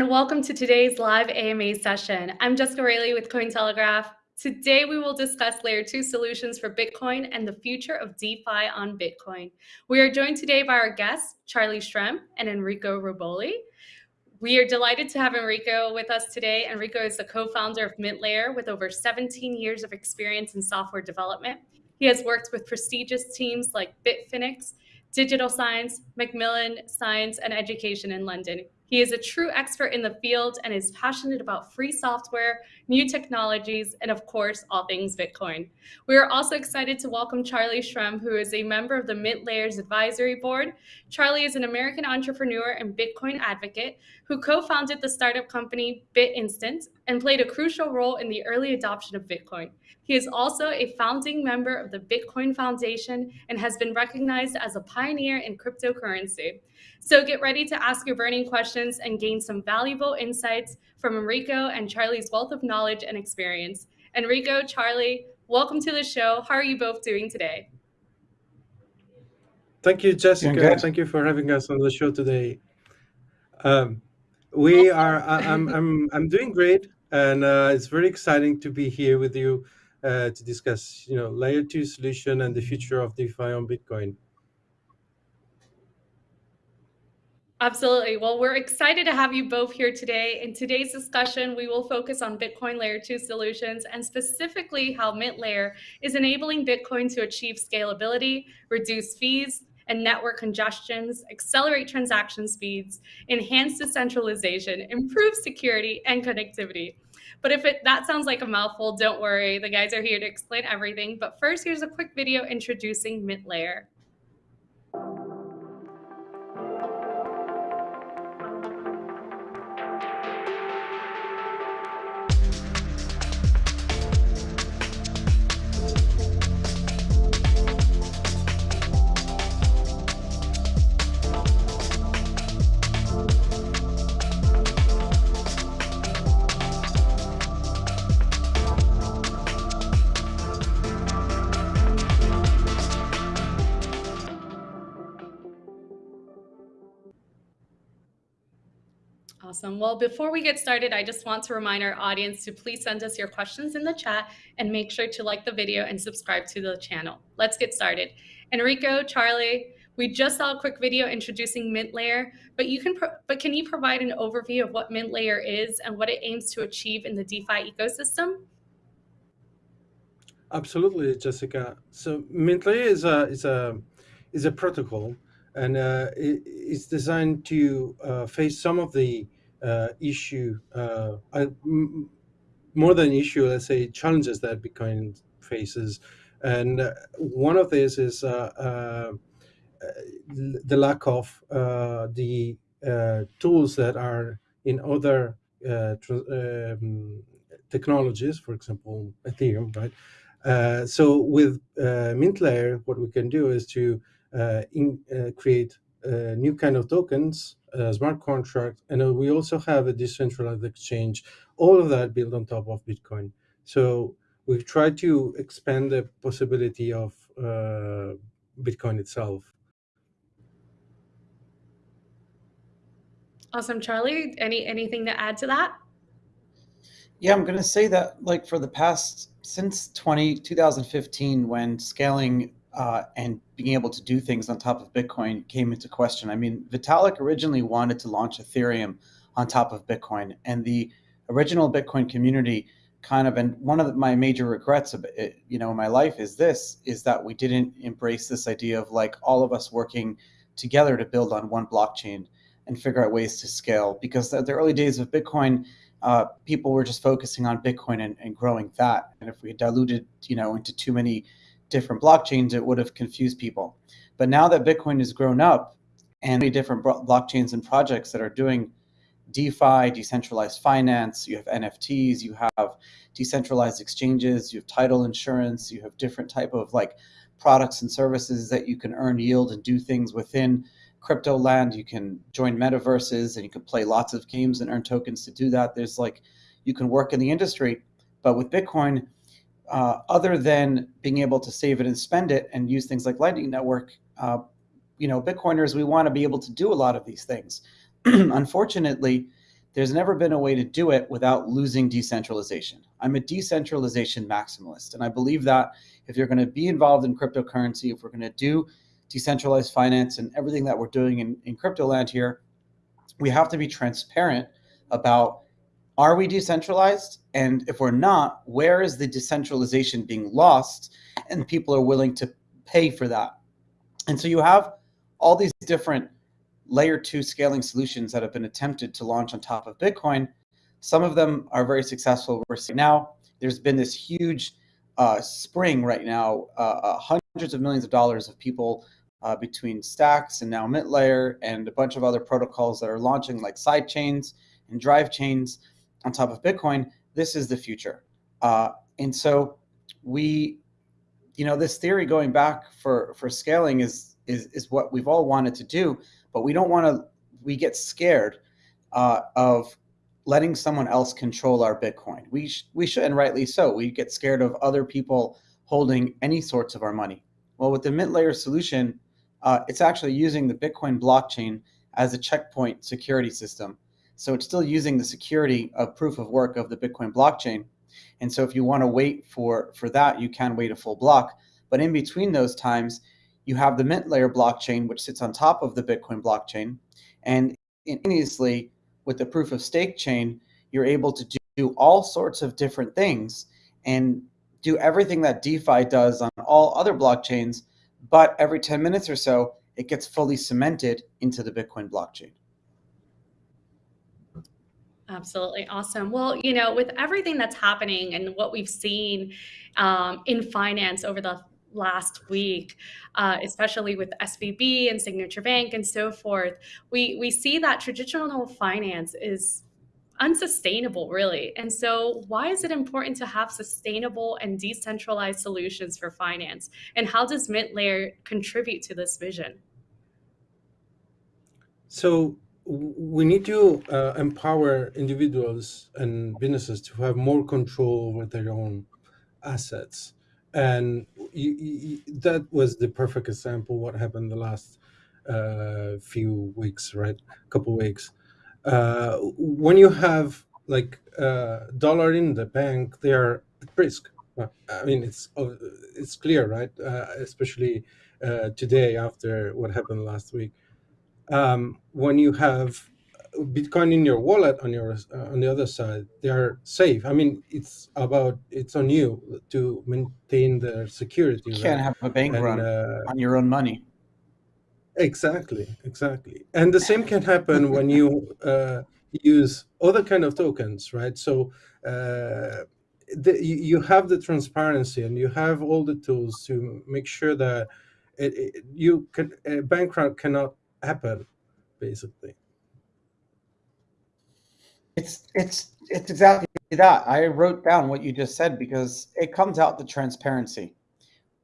and welcome to today's live AMA session. I'm Jessica Rayleigh with Cointelegraph. Today, we will discuss Layer 2 solutions for Bitcoin and the future of DeFi on Bitcoin. We are joined today by our guests, Charlie Shrem and Enrico Rubboli. We are delighted to have Enrico with us today. Enrico is the co-founder of MintLayer with over 17 years of experience in software development. He has worked with prestigious teams like Bitfinex, Digital Science, Macmillan Science, and Education in London. He is a true expert in the field and is passionate about free software, new technologies, and of course, all things Bitcoin. We are also excited to welcome Charlie Shrem, who is a member of the Mint Layers Advisory Board. Charlie is an American entrepreneur and Bitcoin advocate who co-founded the startup company BitInstant and played a crucial role in the early adoption of Bitcoin. He is also a founding member of the Bitcoin Foundation and has been recognized as a pioneer in cryptocurrency. So get ready to ask your burning questions and gain some valuable insights from Enrico and Charlie's wealth of knowledge and experience. Enrico, Charlie, welcome to the show. How are you both doing today? Thank you, Jessica. Thank you for having us on the show today. Um, we are. I, am I'm, I'm. I'm doing great, and uh, it's very exciting to be here with you uh, to discuss, you know, layer two solution and the future of DeFi on Bitcoin. Absolutely. Well, we're excited to have you both here today. In today's discussion, we will focus on Bitcoin Layer 2 solutions and specifically how Mint Layer is enabling Bitcoin to achieve scalability, reduce fees and network congestions, accelerate transaction speeds, enhance decentralization, improve security and connectivity. But if it, that sounds like a mouthful, don't worry. The guys are here to explain everything. But first, here's a quick video introducing Mint Awesome. Well, before we get started, I just want to remind our audience to please send us your questions in the chat and make sure to like the video and subscribe to the channel. Let's get started. Enrico, Charlie, we just saw a quick video introducing Mint Layer, but you can but can you provide an overview of what Mint Layer is and what it aims to achieve in the DeFi ecosystem? Absolutely, Jessica. So Mint Layer is a is a is a protocol, and uh, it, it's designed to uh, face some of the issue, uh, more than issue, let's say challenges that Bitcoin faces. And uh, one of these is the lack of the tools that are in other um, technologies, for example, Ethereum, right? Uh, so with uh, Mint Layer, what we can do is to uh, in, create new kind of tokens uh, smart contract, and uh, we also have a decentralized exchange. All of that built on top of Bitcoin. So we try to expand the possibility of uh, Bitcoin itself. Awesome, Charlie. Any anything to add to that? Yeah, I'm going to say that like for the past since 20 2015 when scaling uh, and being able to do things on top of Bitcoin came into question. I mean, Vitalik originally wanted to launch Ethereum on top of Bitcoin, and the original Bitcoin community kind of and one of my major regrets of it, you know in my life is this is that we didn't embrace this idea of like all of us working together to build on one blockchain and figure out ways to scale because at the early days of bitcoin uh, people were just focusing on bitcoin and, and growing that and if we diluted you know into too many different blockchains, it would have confused people. But now that Bitcoin has grown up and many different blockchains and projects that are doing DeFi, decentralized finance, you have NFTs, you have decentralized exchanges, you have title insurance, you have different type of like products and services that you can earn yield and do things within crypto land. You can join metaverses and you can play lots of games and earn tokens to do that. There's like, you can work in the industry, but with Bitcoin, uh, other than being able to save it and spend it and use things like Lightning Network, uh, you know, Bitcoiners, we want to be able to do a lot of these things. Unfortunately, there's never been a way to do it without losing decentralization. I'm a decentralization maximalist, and I believe that if you're going to be involved in cryptocurrency, if we're going to do decentralized finance and everything that we're doing in, in crypto land here, we have to be transparent about are we decentralized? And if we're not, where is the decentralization being lost? And people are willing to pay for that. And so you have all these different layer two scaling solutions that have been attempted to launch on top of Bitcoin. Some of them are very successful. We're seeing now there's been this huge uh, spring right now, uh, uh, hundreds of millions of dollars of people uh, between Stacks and now MintLayer and a bunch of other protocols that are launching like side chains and drive chains on top of Bitcoin. This is the future. Uh, and so we, you know, this theory going back for, for scaling is, is, is what we've all wanted to do but we don't want to, we get scared uh, of letting someone else control our Bitcoin. We, sh we should, and rightly so. We get scared of other people holding any sorts of our money. Well, with the Mint Layer solution, uh, it's actually using the Bitcoin blockchain as a checkpoint security system. So it's still using the security of proof of work of the Bitcoin blockchain. And so if you want to wait for, for that, you can wait a full block. But in between those times, you have the Mint layer blockchain, which sits on top of the Bitcoin blockchain. And instantaneously, with the proof of stake chain, you're able to do all sorts of different things and do everything that DeFi does on all other blockchains. But every 10 minutes or so, it gets fully cemented into the Bitcoin blockchain. Absolutely awesome. Well, you know, with everything that's happening and what we've seen um, in finance over the last week, uh, especially with SVB and Signature Bank and so forth, we, we see that traditional finance is unsustainable, really. And so, why is it important to have sustainable and decentralized solutions for finance? And how does MintLayer contribute to this vision? So, we need to uh, empower individuals and businesses to have more control over their own assets. And you, you, that was the perfect example what happened the last uh, few weeks right? Couple weeks. Uh, when you have like uh, dollar in the bank they are at risk. I mean it's uh, it's clear right? Uh, especially today after what happened last week um, when you have Bitcoin in your wallet on your uh, on the other side, they are safe. I mean, it's about it's on you to maintain the security. You can't right? have a bank and, run uh, on your own money. Exactly, exactly, and the same can happen when you uh, use other kind of tokens, right? So uh, the, you have the transparency and you have all the tools to make sure that it, it, you can a bank run cannot happen, basically. It's it's it's exactly that. I wrote down what you just said because it comes out the transparency.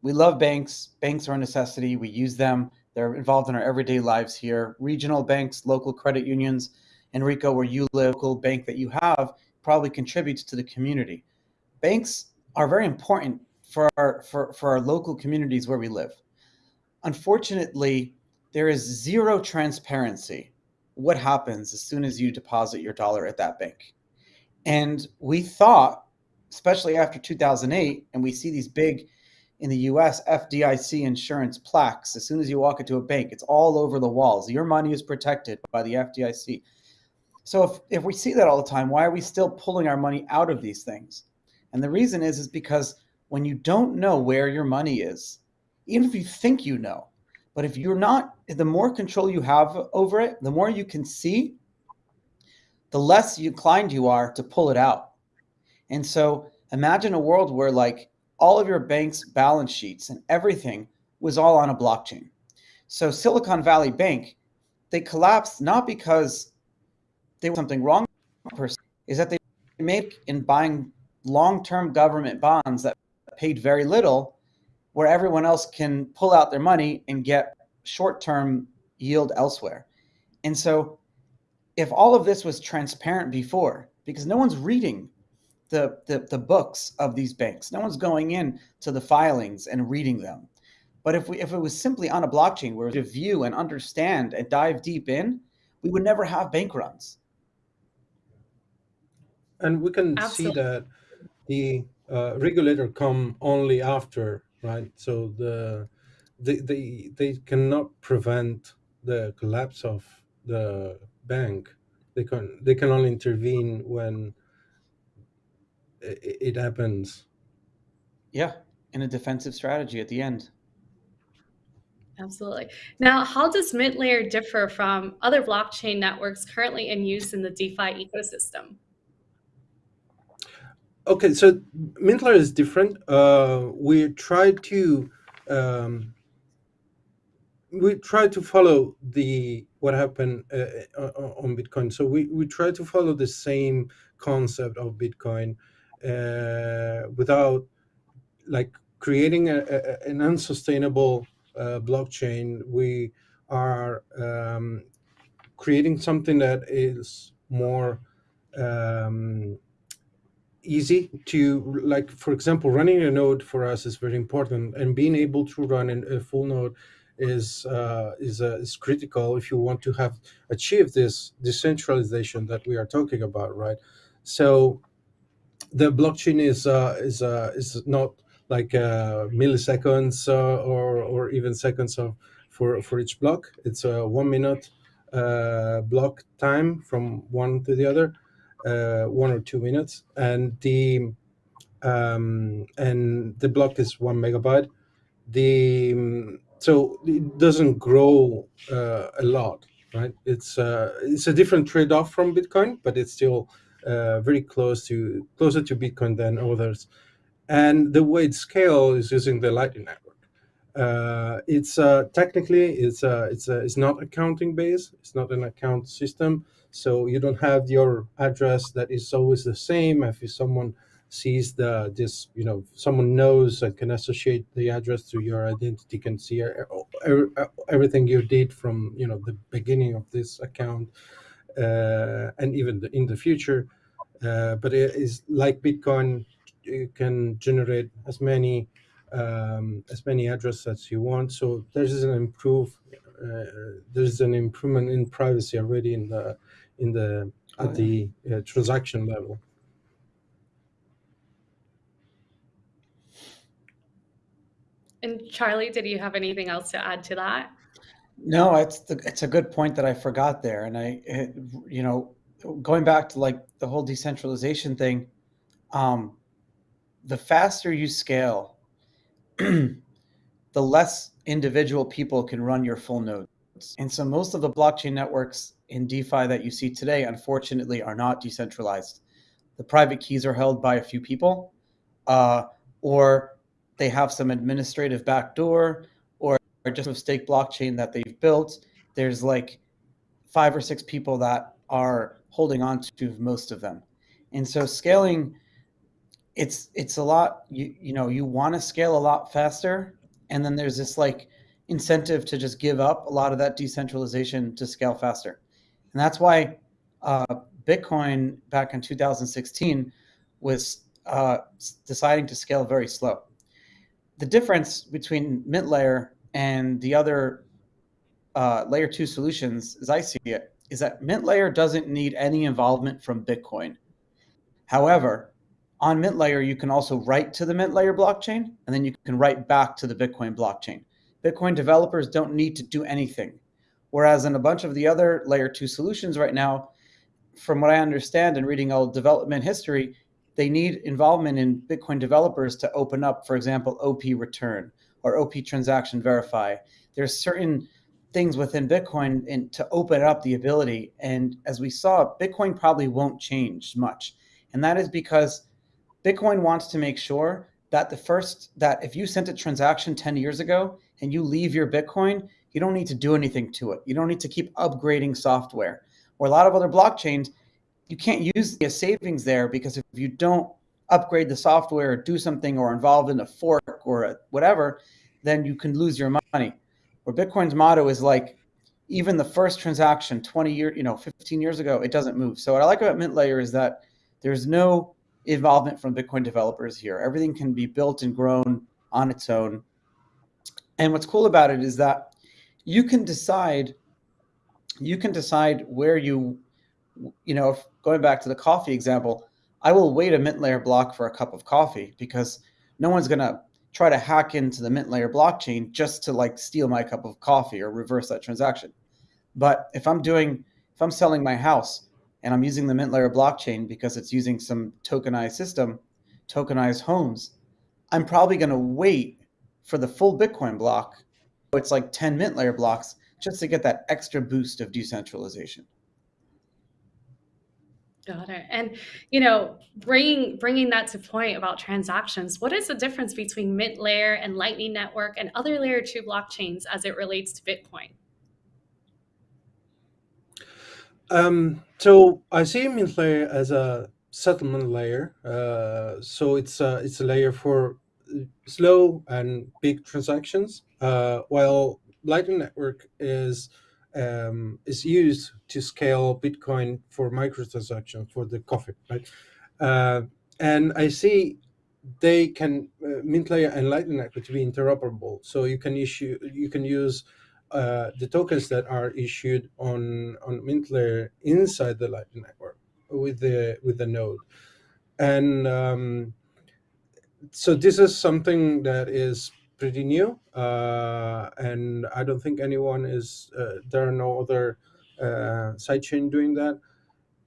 We love banks. Banks are a necessity. We use them. They're involved in our everyday lives here. Regional banks, local credit unions, Enrico, where you live, local bank that you have probably contributes to the community. Banks are very important for our for, for our local communities where we live. Unfortunately, there is zero transparency what happens as soon as you deposit your dollar at that bank. And we thought, especially after 2008, and we see these big in the US FDIC insurance plaques. As soon as you walk into a bank, it's all over the walls. Your money is protected by the FDIC. So if, if we see that all the time, why are we still pulling our money out of these things? And the reason is, is because when you don't know where your money is, even if you think you know, but if you're not, the more control you have over it, the more you can see, the less inclined you are to pull it out. And so imagine a world where like all of your bank's balance sheets and everything was all on a blockchain. So Silicon Valley Bank, they collapsed not because they were something wrong is that they made in buying long-term government bonds that paid very little where everyone else can pull out their money and get short-term yield elsewhere. And so if all of this was transparent before, because no one's reading the, the, the books of these banks, no one's going in to the filings and reading them. But if we if it was simply on a blockchain where to view and understand and dive deep in, we would never have bank runs. and we can Absolutely. see that the uh, regulator come only after, right? So the they, they they cannot prevent the collapse of the bank. They can they can only intervene when it, it happens. Yeah, in a defensive strategy at the end. Absolutely. Now, how does Mint Layer differ from other blockchain networks currently in use in the DeFi ecosystem? Okay, so Mint Layer is different. Uh, we try to um, we try to follow the what happened uh, on Bitcoin. So we, we try to follow the same concept of Bitcoin uh, without like creating a, a, an unsustainable uh, blockchain, we are um, creating something that is more um, easy to like for example running a node for us is very important and being able to run a full node is uh, is uh, is critical if you want to have achieve this decentralization that we are talking about right so the blockchain is uh, is uh, is not like uh, milliseconds uh, or or even seconds of for for each block. It's a one minute uh, block time from one to the other, one or two minutes, and the um, and the block is one megabyte. The so it doesn't grow uh, a lot, right? It's uh, it's a different trade off from Bitcoin, but it's still uh, very close to closer to Bitcoin than others and the way it scales is using the Lightning Network. Uh, it's uh, technically it's uh, it's uh, it's not accounting based. It's not an account system, so you don't have your address that is always the same. If someone sees the this, you know, someone knows and can associate the address to your identity, can see everything you did from you know the beginning of this account, uh, and even the, in the future. Uh, but it is like Bitcoin you can generate as many um, as many addresses as you want. So there's an improve uh, there's an improvement in privacy already in the in the at oh, the uh, transaction level. And Charlie, did you have anything else to add to that? No, it's the, it's a good point that I forgot there, and I, it, you know, going back to like the whole decentralization thing, um, the faster you scale, the less individual people can run your full nodes. And so most of the blockchain networks in DeFi that you see today, unfortunately, are not decentralized. The private keys are held by a few people, uh, or they have some administrative backdoor, or just a stake blockchain that they've built. There's like five or six people that are holding on to most of them. And so scaling it's it's a lot you you know you want to scale a lot faster and then there's this like incentive to just give up a lot of that decentralization to scale faster. And that's why uh, bitcoin back in 2016 was uh, deciding to scale very slow. The difference between mint layer and the other uh, layer 2 solutions as i see it is that mint layer doesn't need any involvement from bitcoin. However on Mint Layer, you can also write to the Mint Layer blockchain, and then you can write back to the Bitcoin blockchain. Bitcoin developers don't need to do anything. Whereas in a bunch of the other layer two solutions right now, from what I understand and reading all development history, they need involvement in Bitcoin developers to open up, for example, OP return or OP transaction verify. There's certain things within Bitcoin in, to open up the ability. And as we saw, Bitcoin probably won't change much. And that is because Bitcoin wants to make sure that the first that if you sent a transaction 10 years ago and you leave your Bitcoin, you don't need to do anything to it. You don't need to keep upgrading software. Or a lot of other blockchains, you can't use the savings there because if you don't upgrade the software or do something or involved in a fork or a whatever, then you can lose your money. Where Bitcoin's motto is like, even the first transaction 20 years, you know, 15 years ago, it doesn't move. So what I like about Mint Layer is that there's no involvement from Bitcoin developers here. Everything can be built and grown on its own. And what's cool about it is that you can decide you can decide where you you know going back to the coffee example I will wait a mint layer block for a cup of coffee because no one's going to try to hack into the mint layer blockchain just to like steal my cup of coffee or reverse that transaction. But if I'm doing, if I'm selling my house and I'm using the mint layer blockchain because it's using some tokenized system, tokenized homes, I'm probably going to wait for the full Bitcoin block. It's like 10 mint layer blocks just to get that extra boost of decentralization. Got it. And you know, bringing bringing that to point about transactions, what is the difference between Mint Layer and Lightning Network and other Layer two blockchains as it relates to Bitcoin? Um, so I see Mint Layer as a settlement layer. Uh, so it's a, it's a layer for slow and big transactions, uh, while Lightning Network is um, is used to scale Bitcoin for microtransactions for the coffee, right? Uh, and I see they can uh, Mint Layer and Lightning Network to be interoperable, so you can issue you can use uh, the tokens that are issued on on Mint Layer inside the Lightning Network with the with the node, and um, so this is something that is pretty new, uh, and I don't think anyone is. Uh, there are no other uh, sidechain doing that.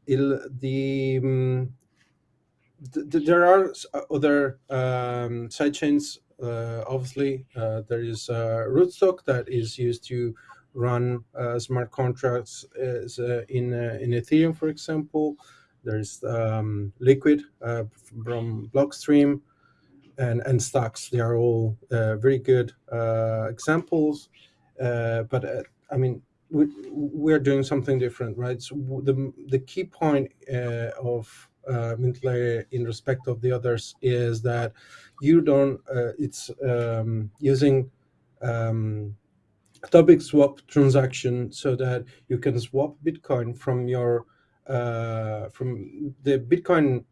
The, um, th there are other um, sidechains. Uh, obviously, uh, there is uh, Rootstock that is used to run smart contracts as, in in Ethereum, for example. There's um, Liquid from Blockstream and, and Stacks. They are all uh, very good uh, examples. Uh, but uh, I mean, we, we're doing something different, right? So the, the key point uh, of uh, Mintlayer in respect of the others is that you don't, it's um, using um, atomic swap transaction so that you can swap Bitcoin from your from the Bitcoin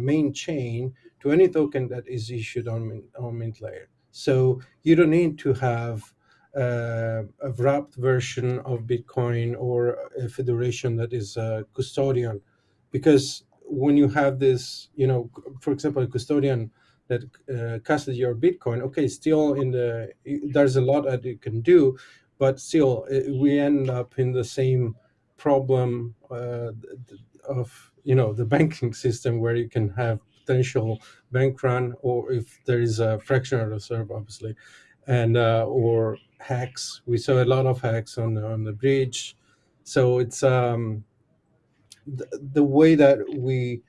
main chain to any token that is issued on, on Mint Layer. So you don't need to have uh, a wrapped version of Bitcoin or a federation that is a custodian, because when you have this, you know, for example, a custodian that uh, custody your Bitcoin, okay, still in the, there's a lot that you can do, but still we end up in the same problem uh, of, you know, the banking system where you can have potential bank run, or if there is a fractional reserve, obviously, and uh, or hacks. We saw a lot of hacks on on the bridge, so it's um, the, the way that we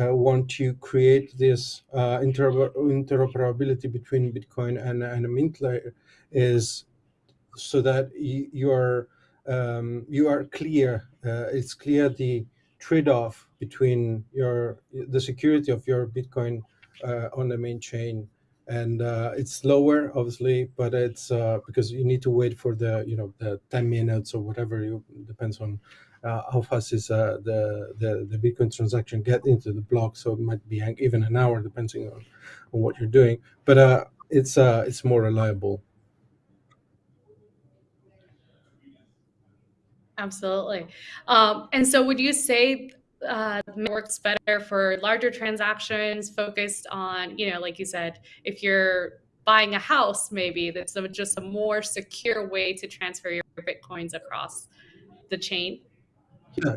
uh, want to create this uh, interoper interoperability between Bitcoin and, and a mint layer is so that you are um, you are clear. Uh, it's clear the trade-off between your the security of your Bitcoin uh, on the main chain, and uh, it's slower, obviously, but it's uh, because you need to wait for the you know the 10 minutes or whatever. You depends on uh, how fast is uh, the, the the Bitcoin transaction get into the block. So it might be even an hour, depending on, on what you're doing. But uh, it's it's more reliable. Absolutely. Um, and so would you say uh, works better for larger transactions focused on, you know, like you said, if you're buying a house, maybe that's just a more secure way to transfer your Bitcoins across the chain? Yeah,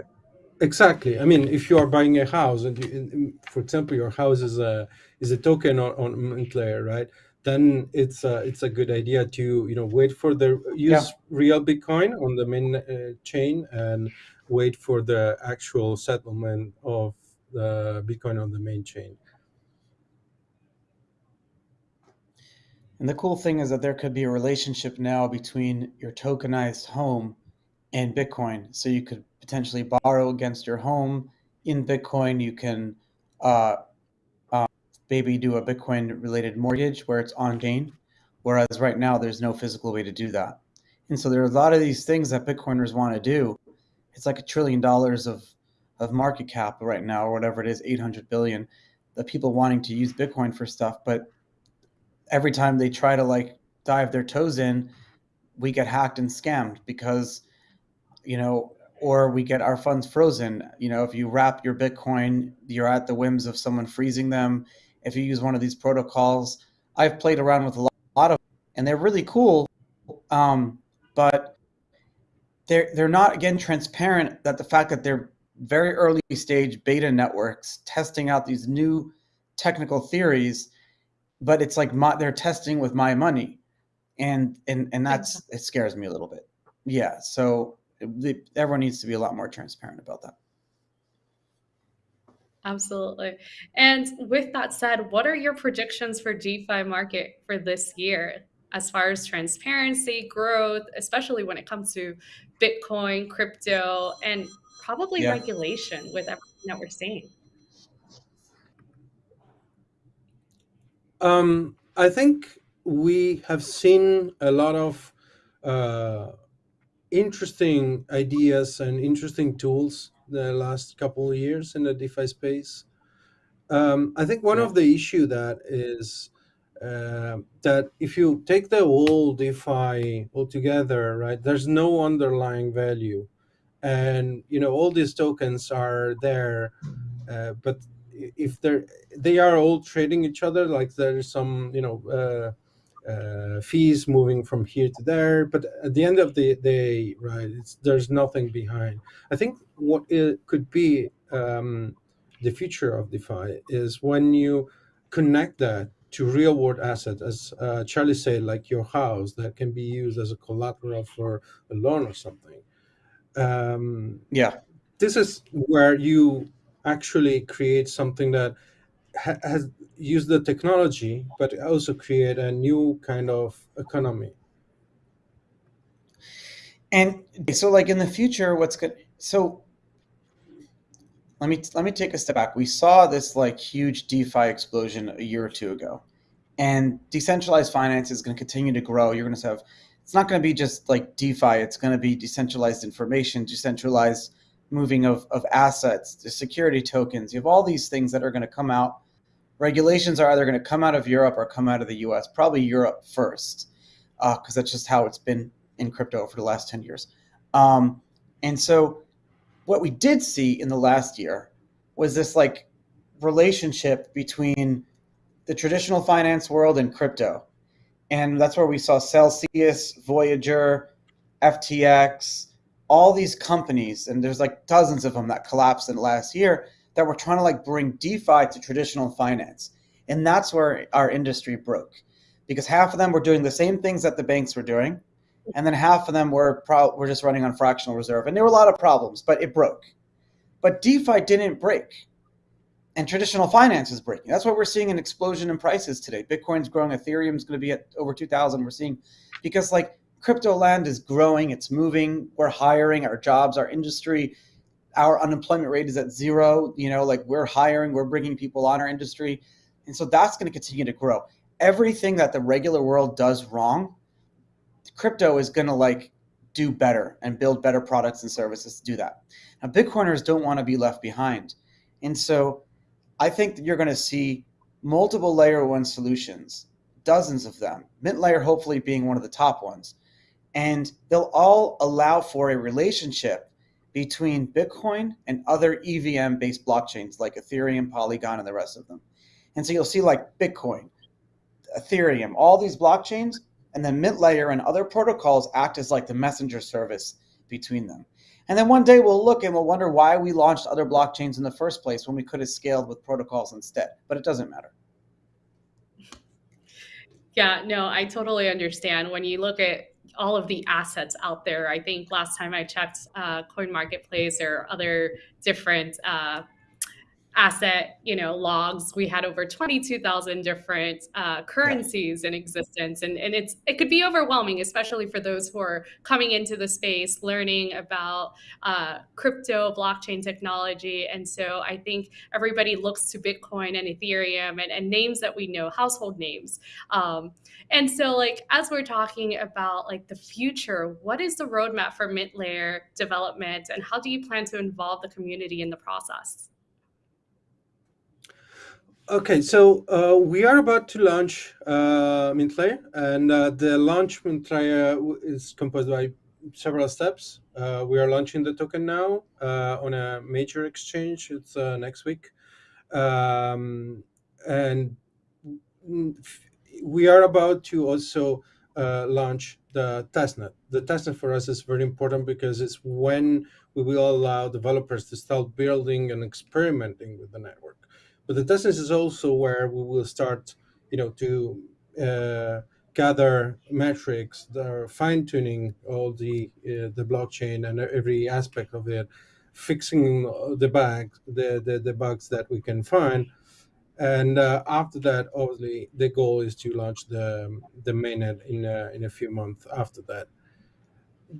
exactly. I mean, if you are buying a house and, you, for example, your house is a, is a token on, on Mint Layer, right? Then it's a, it's a good idea to you know wait for the use yeah. real Bitcoin on the main uh, chain and wait for the actual settlement of the Bitcoin on the main chain. And the cool thing is that there could be a relationship now between your tokenized home and Bitcoin. So you could potentially borrow against your home in Bitcoin. You can uh, maybe do a Bitcoin related mortgage where it's on chain. Whereas right now, there's no physical way to do that. And so there are a lot of these things that Bitcoiners want to do. It's like a trillion dollars of, of market cap right now, or whatever it is, 800 billion, the people wanting to use Bitcoin for stuff. But every time they try to like dive their toes in, we get hacked and scammed because, you know, or we get our funds frozen. You know, if you wrap your Bitcoin, you're at the whims of someone freezing them. If you use one of these protocols, I've played around with a lot of, and they're really cool. Um, but they're they're not again transparent that the fact that they're very early stage beta networks testing out these new technical theories, but it's like my, they're testing with my money, and and and that's it scares me a little bit. Yeah, so everyone needs to be a lot more transparent about that. Absolutely. And with that said, what are your predictions for DeFi market for this year as far as transparency, growth, especially when it comes to Bitcoin, crypto, and probably yeah. regulation with everything that we're seeing? Um, I think we have seen a lot of uh, interesting ideas and interesting tools the last couple of years in the DeFi space. Um, I think one yeah. of the issue that is uh, that if you take the whole DeFi altogether, right, there's no underlying value, and you know all these tokens are there, uh, but if they're they are all trading each other, like there's some you know. Uh, uh, fees moving from here to there. But at the end of the day, right, there's nothing behind. I think what it could be um, the future of DeFi is when you connect that to real world assets, as uh, Charlie said, like your house that can be used as a collateral for a loan or something. Um, yeah. This is where you actually create something that ha has used the technology, but also create a new kind of economy. And so like in the future, what's good? So let me let me take a step back. We saw this like huge DeFi explosion a year or two ago, and decentralized finance is going to continue to grow. You're going to have it's not going to be just like DeFi. It's going to be decentralized information, decentralized moving of, of assets, the security tokens. You have all these things that are going to come out. Regulations are either going to come out of Europe or come out of the US, probably Europe first, because uh, that's just how it's been in crypto for the last 10 years. Um, and so what we did see in the last year was this like relationship between the traditional finance world and crypto. And that's where we saw Celsius, Voyager, FTX, all these companies, and there's like dozens of them that collapsed in the last year that were trying to like bring DeFi to traditional finance. And that's where our industry broke because half of them were doing the same things that the banks were doing and then half of them were pro- were just running on fractional reserve, and there were a lot of problems, but it broke. But DeFi didn't break, and traditional finance is breaking. That's why we're seeing an explosion in prices today. Bitcoin's growing, Ethereum's going to be at over two thousand. We're seeing because like crypto land is growing, it's moving. We're hiring, our jobs, our industry, our unemployment rate is at zero. You know, like we're hiring, we're bringing people on our industry, and so that's going to continue to grow. Everything that the regular world does wrong crypto is going to like do better and build better products and services to do that. Now, Bitcoiners don't want to be left behind. And so I think that you're going to see multiple layer one solutions, dozens of them, Mint Layer hopefully being one of the top ones. And they'll all allow for a relationship between Bitcoin and other EVM based blockchains like Ethereum, Polygon, and the rest of them. And so you'll see like Bitcoin, Ethereum, all these blockchains and then Mint Layer and other protocols act as like the messenger service between them. And then one day we'll look and we'll wonder why we launched other blockchains in the first place when we could have scaled with protocols instead. But it doesn't matter. Yeah, no, I totally understand. When you look at all of the assets out there, I think last time I checked uh, CoinMarketCap or other different uh, asset you know logs. We had over 22,000 different uh, currencies in existence. And, and it's it could be overwhelming especially for those who are coming into the space learning about uh, crypto blockchain technology. And so I think everybody looks to Bitcoin and Ethereum and, and names that we know household names. Um, and so like as we're talking about like the future what is the roadmap for mint layer development? And how do you plan to involve the community in the process Okay, so uh, we are about to launch uh, Mint Layer, and uh, the launch Mintlayer is composed by several steps. Uh, we are launching the token now uh, on a major exchange. It's uh, next week, um, and we are about to also uh, launch the testnet. The testnet for us is very important because it's when we will allow developers to start building and experimenting with the network. But the testnet is also where we will start, you know, to uh, gather metrics are fine tuning all the uh, the blockchain and every aspect of it, fixing the bugs, the, the, the bugs that we can find. And uh, after that, obviously, the goal is to launch the the mainnet in a, in a few months after that.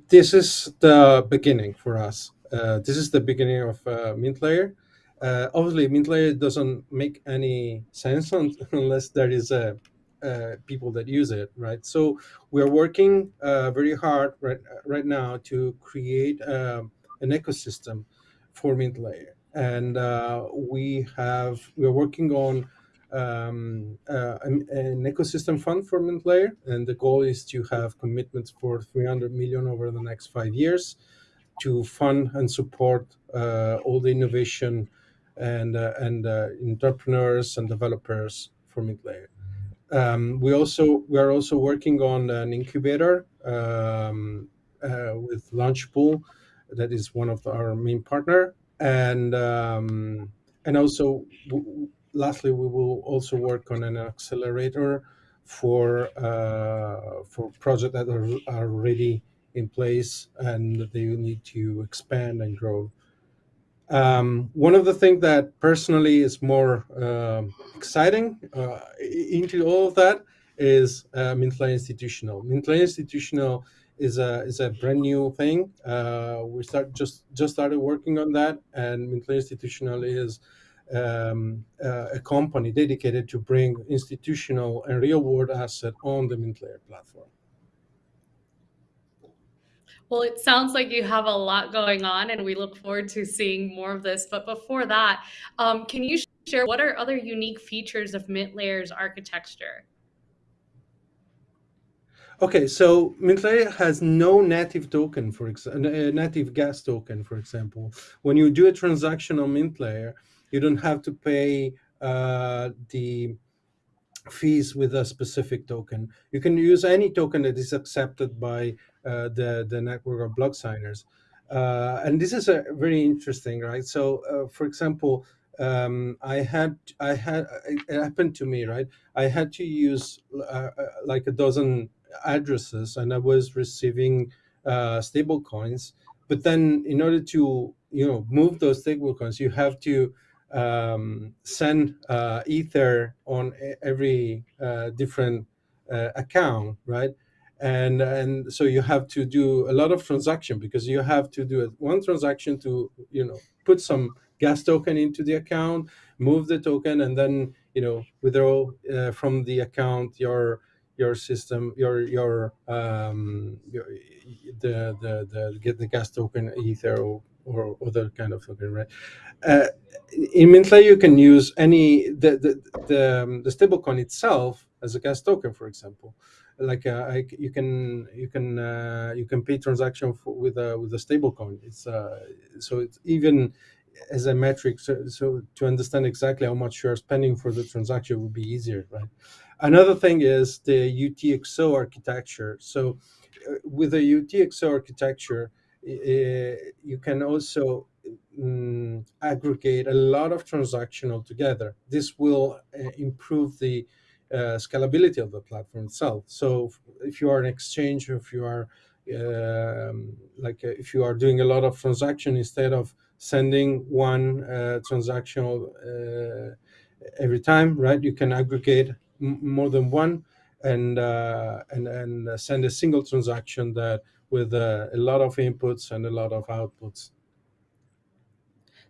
This is the beginning for us. Uh, this is the beginning of uh, Mint Layer. Uh, obviously, Mint Layer doesn't make any sense unless there is a uh, people that use it, right? So we're working uh, very hard right right now to create um, an ecosystem for Mint Layer, and uh, we have we're working on um, uh, an, an, ecosystem fund for Mint Layer, and the goal is to have commitments for 300 million over the next five years to fund and support uh, all the innovation and and entrepreneurs and developers for Mint Layer. Um, we also we are also working on an incubator um, uh, with Launchpool, that is one of our main partner, and um, and also lastly we will also work on an accelerator for uh, for projects that are, are already in place and they need to expand and grow um, one of the things that personally is more uh, exciting uh, into all of that is uh, Mintlayer Institutional. Mintlayer Institutional is a is a brand new thing. Uh, we start just just started working on that, and Mintlayer Institutional is um, uh, a company dedicated to bring institutional and real world asset on the Mintlayer platform. Well, it sounds like you have a lot going on, and we look forward to seeing more of this. But before that, um, can you share what are other unique features of Mint Layer's architecture? Okay, so Mintlayer has no native token, for example, a native gas token, for example. When you do a transaction on Mintlayer, you don't have to pay uh, the fees with a specific token. You can use any token that is accepted by uh, the, the network of block signers. Uh, and this is a very interesting, right? So, uh, for example, um, I had, I had, it happened to me, right? I had to use uh, like a dozen addresses and I was receiving uh, stable coins. But then in order to, you know, move those stable coins, you have to um, send uh, Ether on every uh, different uh, account, right? And and so you have to do a lot of transaction because you have to do one transaction to you know put some gas token into the account, move the token, and then you know withdraw uh, from the account your your system your your um your, the the the get the gas token ether or, or other kind of token right uh, in Mintlayer, you can use any the the the, um, the stablecoin itself as a gas token, for example. Like uh, you can you can uh, you can pay transaction for, with a with a stablecoin. It's uh, so it's even as a metric. So, so to understand exactly how much you are spending for the transaction would be easier, right? Another thing is the UTXO architecture. So uh, with the UTXO architecture, you can also um, aggregate a lot of transaction altogether. This will uh, improve the uh, scalability of the platform itself. So if you are an exchange, if you are um, like uh, if you are doing a lot of transaction instead of sending one uh, transactional uh, every time, right? You can aggregate more than one and uh, and and send a single transaction that with a lot of inputs and a lot of outputs.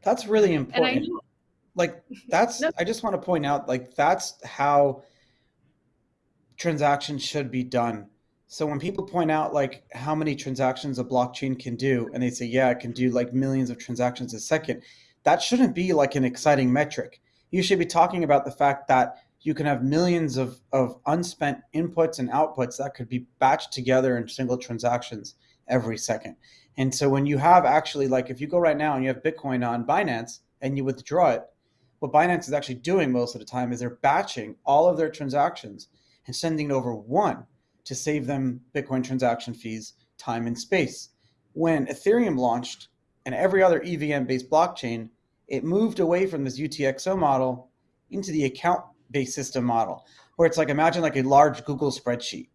That's really important. Like that's no. I just want to point out like that's how transactions should be done. So when people point out like how many transactions a blockchain can do and they say yeah, it can do like millions of transactions a second, that shouldn't be like an exciting metric. You should be talking about the fact that you can have millions of, of unspent inputs and outputs that could be batched together in single transactions every second. And so when you have actually like if you go right now and you have Bitcoin on Binance and you withdraw it, what Binance is actually doing most of the time is they're batching all of their transactions and sending over one to save them Bitcoin transaction fees, time, and space. When Ethereum launched and every other EVM based blockchain, it moved away from this UTXO model into the account based system model, where it's like imagine like a large Google spreadsheet.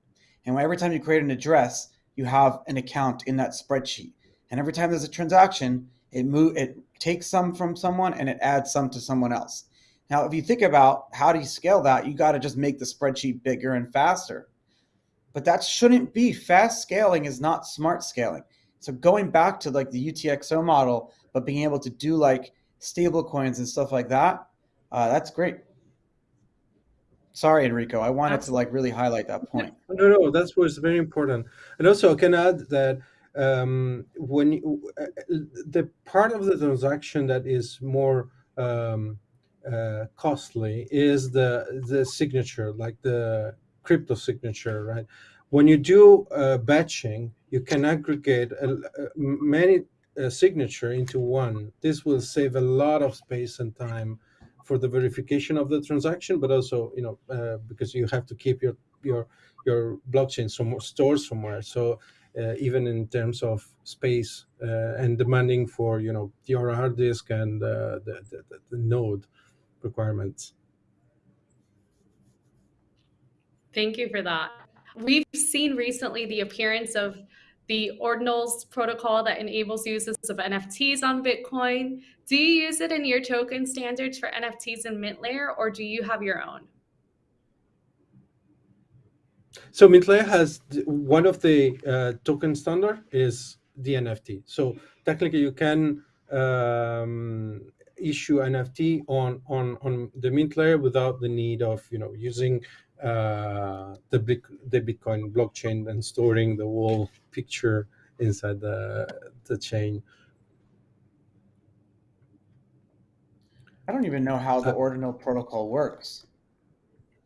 And every time you create an address, you have an account in that spreadsheet. And every time there's a transaction, it move it takes some from someone and it adds some to someone else. Now, if you think about how do you scale that, you got to just make the spreadsheet bigger and faster. But that shouldn't be fast scaling is not smart scaling. So going back to like the UTXO model, but being able to do like stable coins and stuff like that, uh, that's great. Sorry, Enrico. I wanted to like really highlight that point. No, no, that's what's very important. And also, I can add that um, when you, uh, the part of the transaction that is more um, uh, costly is the the signature, like the crypto signature, right? When you do uh, batching, you can aggregate a, a, many uh, signature into one. This will save a lot of space and time for the verification of the transaction, but also, you know, uh, because you have to keep your your your blockchain somewhere stored somewhere. So uh, even in terms of space uh, and demanding for you know your hard disk and uh, the, the, the node requirements. Thank you for that. We've seen recently the appearance of the ordinals protocol that enables uses of NFTs on Bitcoin. Do you use it in your token standards for NFTs in MintLayer or do you have your own? So MintLayer has one of the uh, token standard is the NFT. So technically you can um, issue NFT on, on, on the MintLayer without the need of, you know, using uh, the, big, the Bitcoin blockchain and storing the whole picture inside the, the chain. I don't even know how the uh, ordinal protocol works.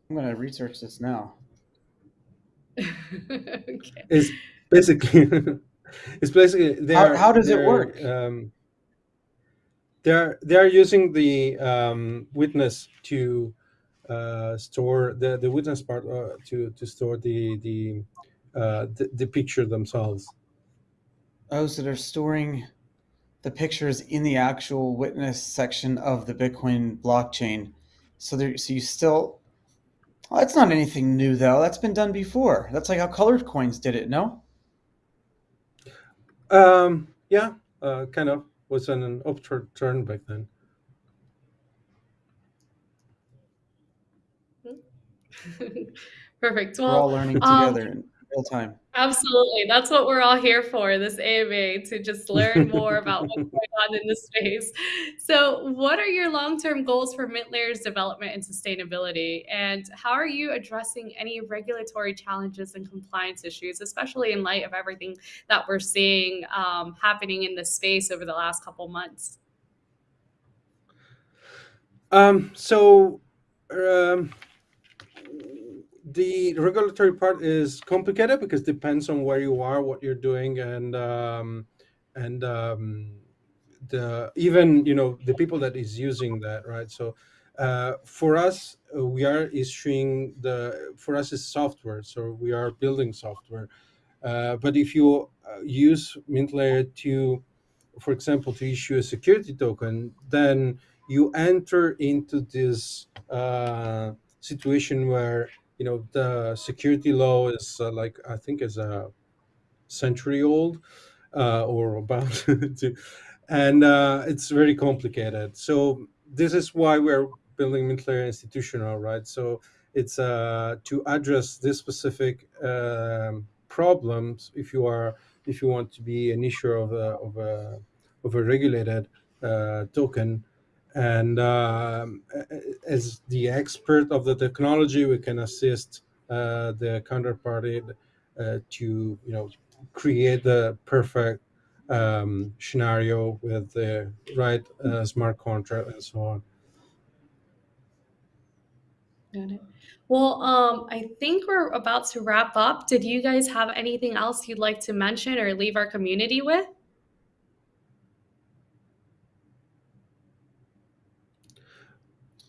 I'm going to research this now. okay. It's basically it's basically how, how does it work? Um, they're they're using the um, witness to uh, store the the witness part uh, to to store the the, uh, the the picture themselves. Oh, so they're storing the pictures in the actual witness section of the Bitcoin blockchain. So there, so you still well, that's not anything new, though. That's been done before. That's like how colored coins did it, no? Um, yeah, uh, kind of was an, an upturn back then. Perfect. Well, We're all learning um, together. Real time. Absolutely. That's what we're all here for, this AMA, to just learn more about what's going on in the space. So, what are your long term goals for MintLayer's development and sustainability? And how are you addressing any regulatory challenges and compliance issues, especially in light of everything that we're seeing um, happening in the space over the last couple months? Um, so, um, the regulatory part is complicated because it depends on where you are, what you're doing, and um, and um, the even you know the people that is using that, right? So uh, for us, we are issuing the for us is software, so we are building software. Uh, but if you uh, use MintLayer to, for example, to issue a security token, then you enter into this uh, situation where you know the security law is uh, like I think is a century old uh, or about to, and uh, it's very complicated. So this is why we're building MintLayer institutional, right? So it's uh, to address this specific um, problems if you are if you want to be an issuer of a of a of a regulated uh, token and um, as the expert of the technology, we can assist uh, the counterparty uh, to, you know, create the perfect um, scenario with the right uh, smart contract and so on. Got it. Well, um, I think we're about to wrap up. Did you guys have anything else you'd like to mention or leave our community with?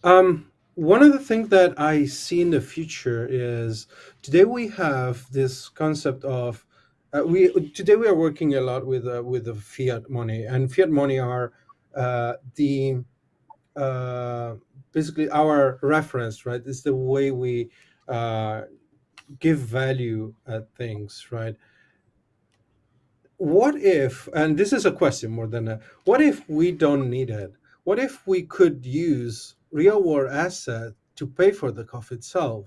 Um, one of the things that I see in the future is today we have this concept of uh, we today we are working a lot with uh, with the fiat money and fiat money are uh, the uh, basically our reference right? It's the way we uh, give value at things right? What if and this is a question more than a what if we don't need it? What if we could use real world asset to pay for the coffee itself.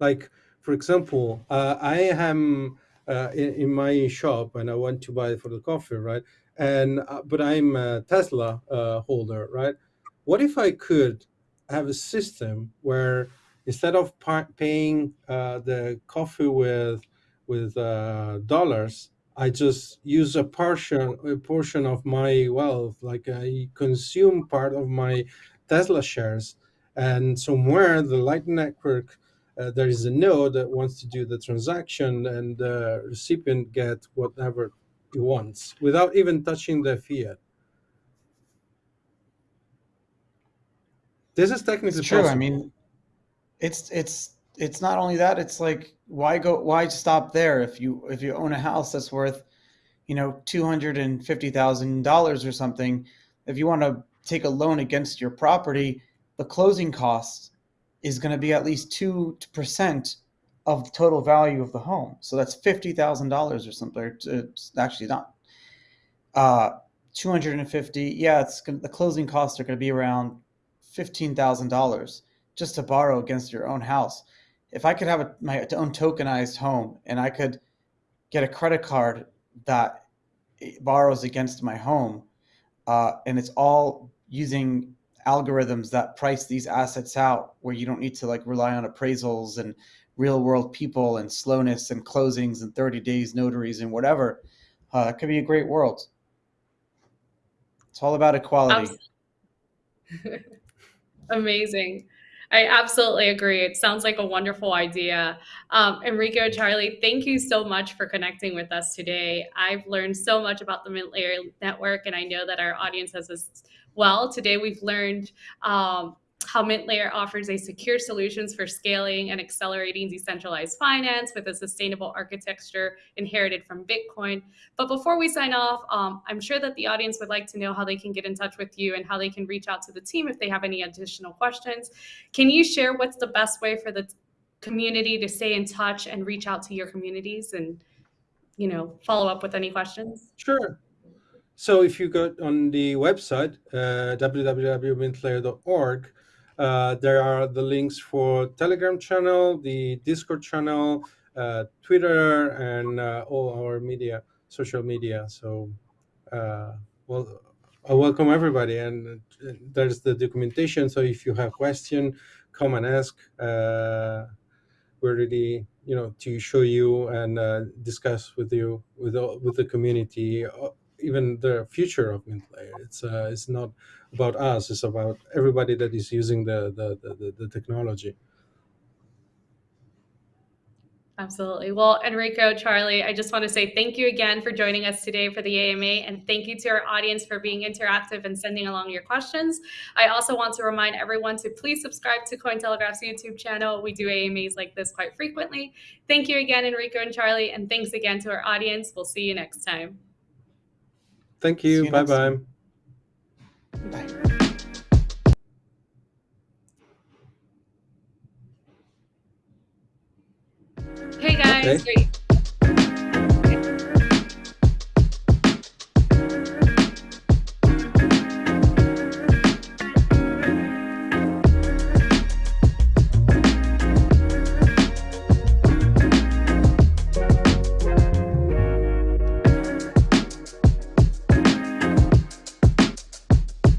Like, for example, uh, I am uh, in, in, my shop and I want to buy for the coffee, right? And uh, but I'm a Tesla uh, holder, right? What if I could have a system where instead of paying uh, the coffee with with uh, dollars, I just use a portion a portion of my wealth, like I consume part of my Tesla shares. And somewhere the Lightning Network, uh, there is a node that wants to do the transaction and the recipient get whatever he wants without even touching the fiat. This is technically it's true. Possible. I mean, it's it's it's not only that. It's like why go why stop there if you if you own a house that's worth you know two hundred and fifty thousand dollars or something. If you want to take a loan against your property, the closing cost is going to be at least 2% of the total value of the home. So that's $50,000 or something. It's actually not. Uh, 250. Yeah, it's gonna, the closing costs are going to be around $15,000 just to borrow against your own house. If I could have a, my own tokenized home and I could get a credit card that borrows against my home, uh, and it's all using algorithms that price these assets out where you don't need to like rely on appraisals and real world people and slowness and closings and 30 days notaries and whatever uh, it could be a great world it's all about equality amazing I absolutely agree. It sounds like a wonderful idea. Um, Enrico, Charlie, thank you so much for connecting with us today. I've learned so much about the Mint Layer Network, and I know that our audience has as well. Today, we've learned um, how MintLayer offers a secure solutions for scaling and accelerating decentralized finance with a sustainable architecture inherited from Bitcoin. But before we sign off, um, I'm sure that the audience would like to know how they can get in touch with you and how they can reach out to the team if they have any additional questions. Can you share what's the best way for the community to stay in touch and reach out to your communities and you know follow up with any questions? Sure. So if you go on the website, uh, www.mintlayer.org, uh, there are the links for Telegram channel, the Discord channel, uh, Twitter, and uh, all our media, social media. So, uh, well, I welcome everybody, and uh, there's the documentation. So if you have question, come and ask. Uh, we're ready, you know, to show you and discuss with you with with the community even the future of MintLayer. It's uh, it's not about us. It's about everybody that is using the the, the, the technology. Absolutely. Well, Enrico, Charlie, I just want to say thank you again for joining us today for the AMA, and thank you to our audience for being interactive and sending along your questions. I also want to remind everyone to please subscribe to Cointelegraph's YouTube channel. We do AMAs like this quite frequently. Thank you again, Enrico and Charlie, and thanks again to our audience. We'll see you next time. Thank you. Bye bye. Bye. Hey guys. Okay.